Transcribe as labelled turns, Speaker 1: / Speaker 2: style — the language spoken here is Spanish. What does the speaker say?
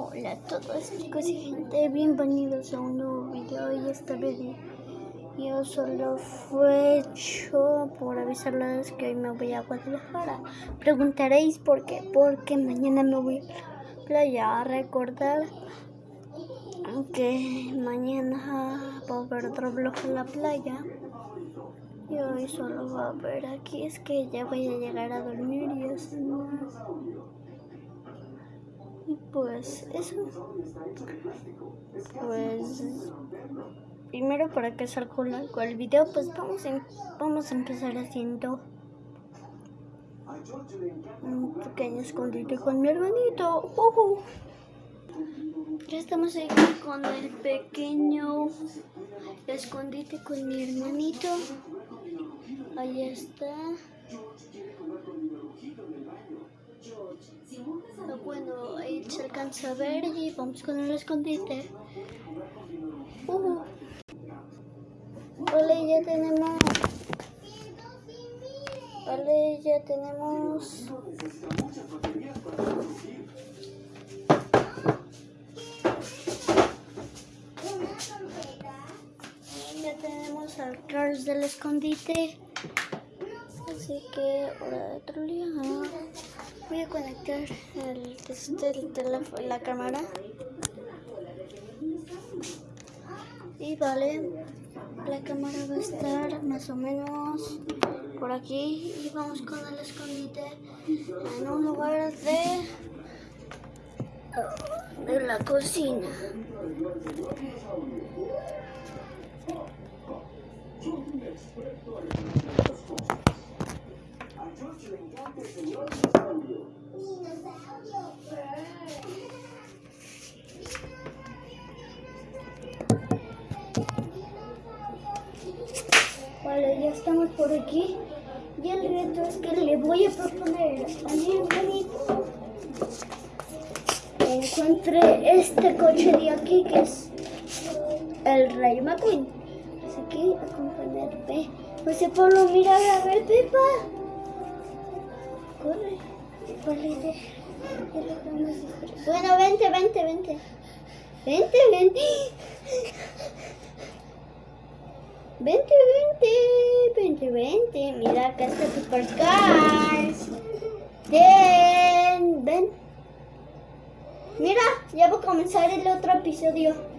Speaker 1: Hola a todos chicos y gente, bienvenidos a un nuevo video y esta vez yo solo fue hecho por avisarles que hoy me voy a Guadalajara. Preguntaréis por qué, porque mañana me voy a la playa a recordar que mañana va a haber otro vlog en la playa. Y hoy solo va a ver aquí, es que ya voy a llegar a dormir y así más. Y pues eso. Pues primero para que salga el video, pues vamos a, em, vamos a empezar haciendo un pequeño escondite con mi hermanito. Ya estamos aquí con el pequeño escondite con mi hermanito. Ahí está. Bueno, se alcanza a ver y vamos con el escondite. Uh. Vale, ya tenemos. Vale, ya tenemos. Ya tenemos al Charles del escondite. Así que hora de trolear. Voy a conectar el, el teléfono, la cámara. Y vale, la cámara va a estar más o menos por aquí y vamos con el escondite en un lugar de, de la cocina. Vale, ya estamos por aquí. Y el reto es que le voy a proponer a mi hermanito que este coche de aquí que es el Rey McQueen. Así que acompañarme. José Pablo, mira a ver, Pepa. Bueno, vente, vente, vente. Vente, vente. Vente, vente, vente, vente. Mira, acá está Supercars. Ven, ven. Mira, ya va a comenzar el otro episodio.